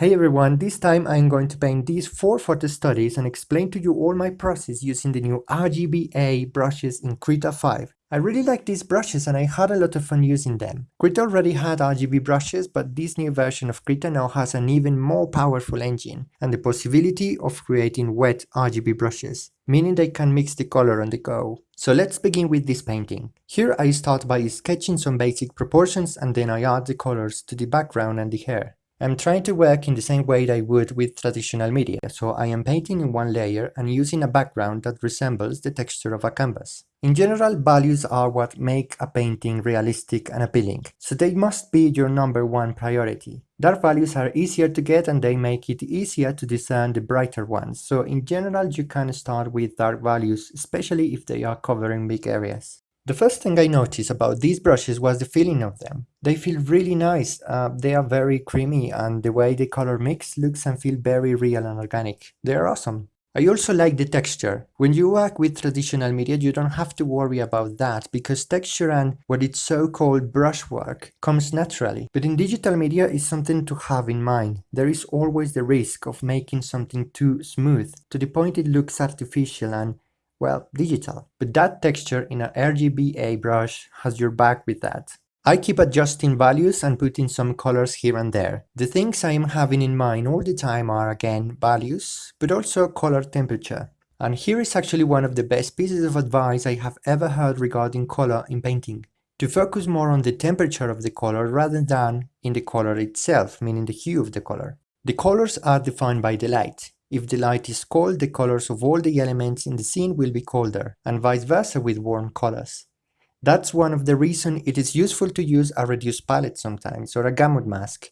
Hey everyone, this time I'm going to paint these four photo studies and explain to you all my process using the new RGBA brushes in Krita 5. I really like these brushes and I had a lot of fun using them. Krita already had RGB brushes, but this new version of Krita now has an even more powerful engine and the possibility of creating wet RGB brushes, meaning they can mix the color on the go. So let's begin with this painting. Here I start by sketching some basic proportions and then I add the colors to the background and the hair. I'm trying to work in the same way I would with traditional media, so I am painting in one layer and using a background that resembles the texture of a canvas. In general, values are what make a painting realistic and appealing, so they must be your number one priority. Dark values are easier to get and they make it easier to discern the brighter ones, so in general you can start with dark values, especially if they are covering big areas. The first thing I noticed about these brushes was the feeling of them. They feel really nice, uh, they are very creamy and the way the color mix looks and feel very real and organic. They are awesome. I also like the texture. When you work with traditional media, you don't have to worry about that because texture and what it's so-called brushwork comes naturally. But in digital media, it's something to have in mind. There is always the risk of making something too smooth, to the point it looks artificial and well, digital. But that texture in an RGBA brush has your back with that. I keep adjusting values and putting some colors here and there. The things I am having in mind all the time are again values, but also color temperature. And here is actually one of the best pieces of advice I have ever heard regarding color in painting. To focus more on the temperature of the color rather than in the color itself, meaning the hue of the color. The colors are defined by the light. If the light is cold, the colors of all the elements in the scene will be colder, and vice versa with warm colors. That's one of the reasons it is useful to use a reduced palette sometimes, or a gamut mask.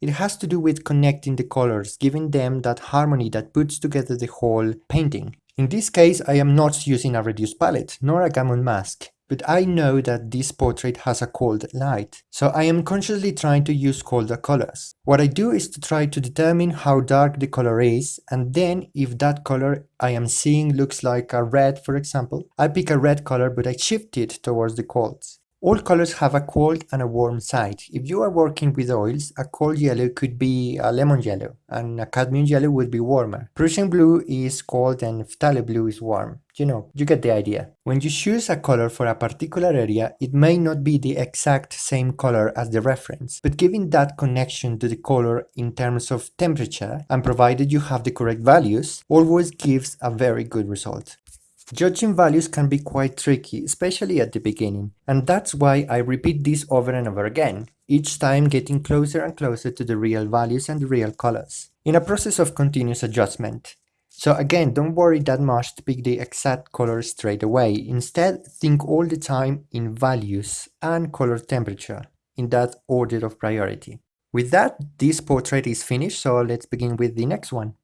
It has to do with connecting the colors, giving them that harmony that puts together the whole painting. In this case, I am not using a reduced palette, nor a gamut mask but I know that this portrait has a cold light, so I am consciously trying to use colder colors. What I do is to try to determine how dark the color is, and then if that color I am seeing looks like a red for example, I pick a red color but I shift it towards the colds. All colors have a cold and a warm side. If you are working with oils, a cold yellow could be a lemon yellow, and a cadmium yellow would be warmer. Prussian blue is cold and phthalo blue is warm. You know, you get the idea. When you choose a color for a particular area, it may not be the exact same color as the reference, but giving that connection to the color in terms of temperature, and provided you have the correct values, always gives a very good result. Judging values can be quite tricky, especially at the beginning, and that's why I repeat this over and over again, each time getting closer and closer to the real values and the real colors, in a process of continuous adjustment. So again, don't worry that much to pick the exact color straight away, instead think all the time in values and color temperature, in that order of priority. With that, this portrait is finished, so let's begin with the next one.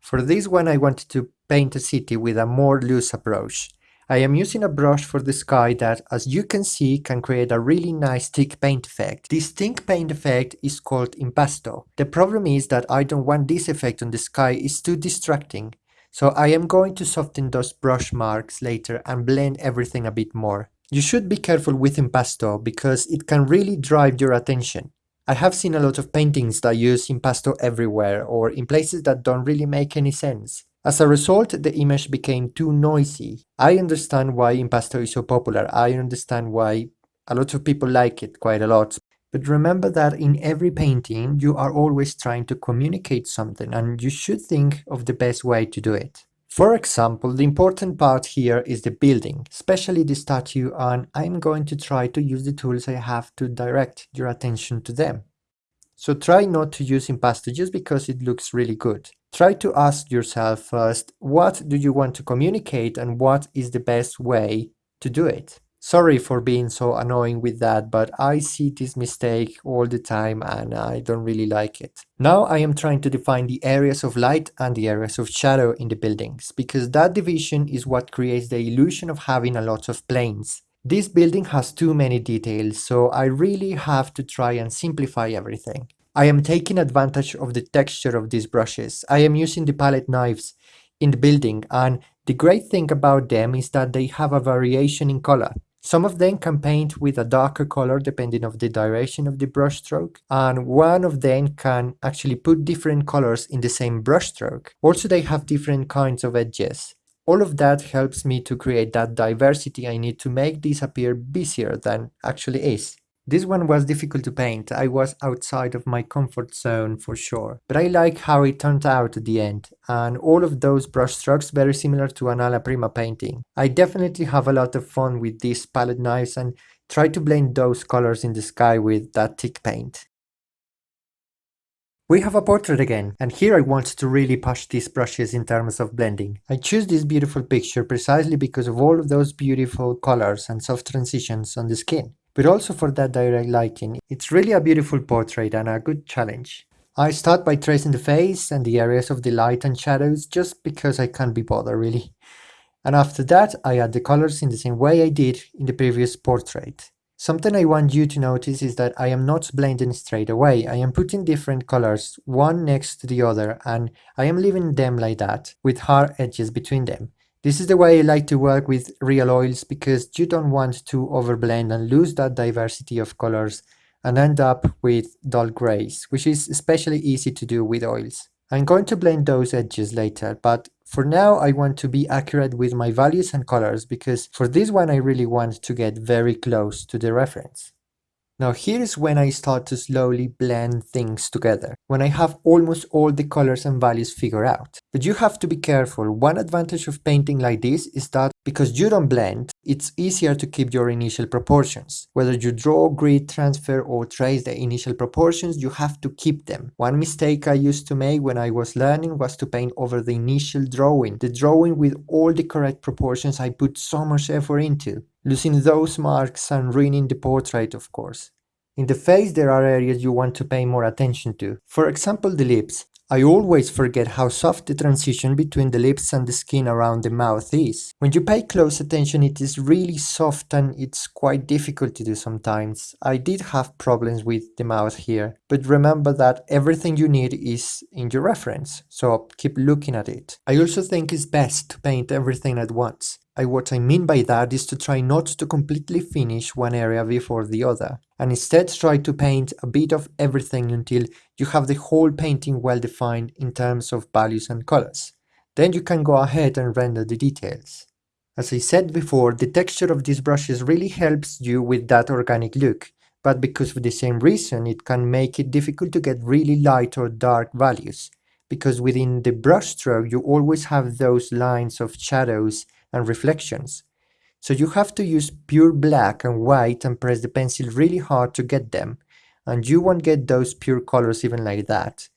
For this one I wanted to paint a city with a more loose approach. I am using a brush for the sky that, as you can see, can create a really nice thick paint effect. This thick paint effect is called impasto. The problem is that I don't want this effect on the sky, it's too distracting. So I am going to soften those brush marks later and blend everything a bit more. You should be careful with impasto because it can really drive your attention. I have seen a lot of paintings that use impasto everywhere or in places that don't really make any sense. As a result, the image became too noisy. I understand why impasto is so popular, I understand why a lot of people like it quite a lot. But remember that in every painting, you are always trying to communicate something and you should think of the best way to do it. For example, the important part here is the building, especially the statue and I'm going to try to use the tools I have to direct your attention to them. So try not to use impasto just because it looks really good. Try to ask yourself first, what do you want to communicate and what is the best way to do it? Sorry for being so annoying with that, but I see this mistake all the time and I don't really like it. Now I am trying to define the areas of light and the areas of shadow in the buildings, because that division is what creates the illusion of having a lot of planes. This building has too many details, so I really have to try and simplify everything. I am taking advantage of the texture of these brushes. I am using the palette knives in the building and the great thing about them is that they have a variation in color. Some of them can paint with a darker color depending of the direction of the brush stroke, and one of them can actually put different colors in the same brush stroke. Also, they have different kinds of edges. All of that helps me to create that diversity I need to make this appear busier than actually is. This one was difficult to paint, I was outside of my comfort zone for sure, but I like how it turned out at the end, and all of those brush strokes very similar to an alla prima painting. I definitely have a lot of fun with these palette knives and try to blend those colors in the sky with that thick paint. We have a portrait again, and here I want to really push these brushes in terms of blending. I choose this beautiful picture precisely because of all of those beautiful colors and soft transitions on the skin but also for that direct lighting. It's really a beautiful portrait and a good challenge. I start by tracing the face and the areas of the light and shadows just because I can't be bothered really. And after that I add the colors in the same way I did in the previous portrait. Something I want you to notice is that I am not blending straight away, I am putting different colors one next to the other and I am leaving them like that, with hard edges between them. This is the way I like to work with real oils because you don't want to overblend and lose that diversity of colors and end up with dull grays, which is especially easy to do with oils. I'm going to blend those edges later, but for now I want to be accurate with my values and colors because for this one I really want to get very close to the reference. Now here is when I start to slowly blend things together, when I have almost all the colors and values figured out. But you have to be careful, one advantage of painting like this is that because you don't blend, it's easier to keep your initial proportions. Whether you draw, grid, transfer or trace the initial proportions, you have to keep them. One mistake I used to make when I was learning was to paint over the initial drawing, the drawing with all the correct proportions I put so much effort into losing those marks and ruining the portrait of course. In the face there are areas you want to pay more attention to. For example the lips. I always forget how soft the transition between the lips and the skin around the mouth is. When you pay close attention it is really soft and it's quite difficult to do sometimes. I did have problems with the mouth here, but remember that everything you need is in your reference, so keep looking at it. I also think it's best to paint everything at once. What I mean by that is to try not to completely finish one area before the other, and instead try to paint a bit of everything until you have the whole painting well defined in terms of values and colors. Then you can go ahead and render the details. As I said before, the texture of these brushes really helps you with that organic look, but because of the same reason it can make it difficult to get really light or dark values, because within the brush stroke you always have those lines of shadows and reflections. So you have to use pure black and white and press the pencil really hard to get them, and you won't get those pure colors even like that.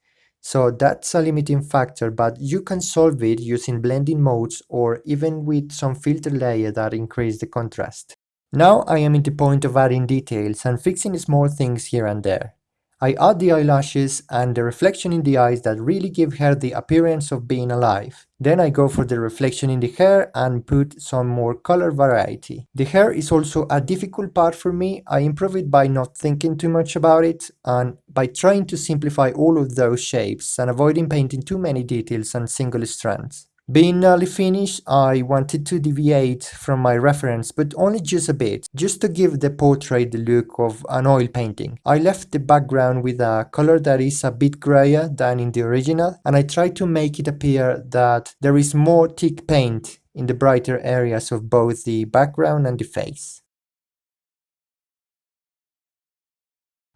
So that's a limiting factor, but you can solve it using blending modes or even with some filter layer that increase the contrast. Now I am in the point of adding details and fixing small things here and there. I add the eyelashes and the reflection in the eyes that really give her the appearance of being alive. Then I go for the reflection in the hair and put some more color variety. The hair is also a difficult part for me, I improve it by not thinking too much about it and by trying to simplify all of those shapes and avoiding painting too many details and single strands. Being nearly finished, I wanted to deviate from my reference, but only just a bit, just to give the portrait the look of an oil painting. I left the background with a color that is a bit grayer than in the original, and I tried to make it appear that there is more thick paint in the brighter areas of both the background and the face.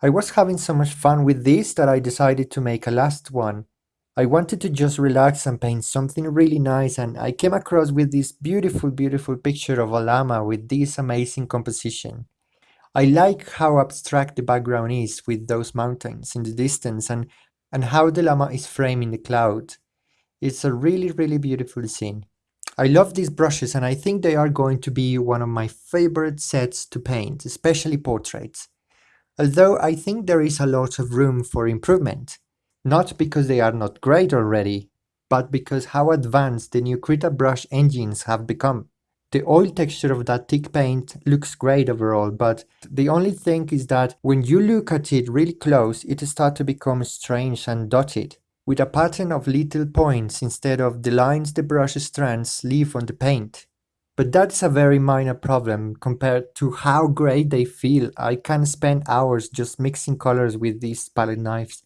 I was having so much fun with this that I decided to make a last one, I wanted to just relax and paint something really nice and I came across with this beautiful beautiful picture of a llama with this amazing composition. I like how abstract the background is with those mountains in the distance and, and how the llama is framed in the cloud. It's a really really beautiful scene. I love these brushes and I think they are going to be one of my favorite sets to paint, especially portraits. Although I think there is a lot of room for improvement. Not because they are not great already, but because how advanced the new Krita brush engines have become. The oil texture of that thick paint looks great overall, but the only thing is that when you look at it really close, it starts to become strange and dotted, with a pattern of little points instead of the lines the brush strands leave on the paint. But that's a very minor problem compared to how great they feel. I can spend hours just mixing colors with these palette knives.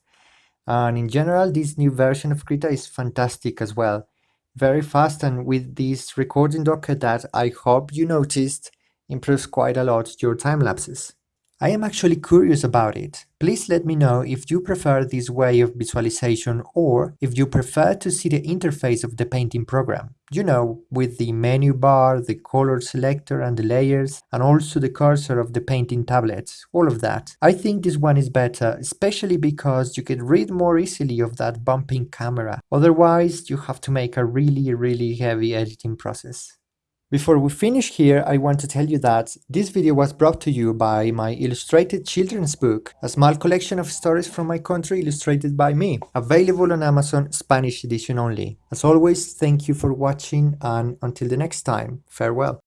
And in general, this new version of Krita is fantastic as well. Very fast and with this recording docker that I hope you noticed improves quite a lot your time lapses. I am actually curious about it. Please let me know if you prefer this way of visualization or if you prefer to see the interface of the painting program. You know, with the menu bar, the color selector and the layers, and also the cursor of the painting tablet, all of that. I think this one is better, especially because you can read more easily of that bumping camera. Otherwise, you have to make a really, really heavy editing process. Before we finish here, I want to tell you that this video was brought to you by my illustrated children's book, a small collection of stories from my country illustrated by me, available on Amazon Spanish edition only. As always, thank you for watching and until the next time, farewell.